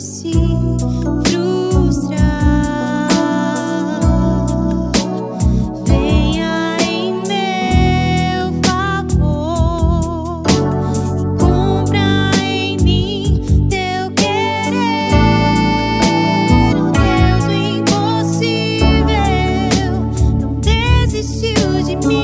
se frustrar. Venha em meu favor, e cumpra em mim teu querer. Deus impossível não desistiu de mim.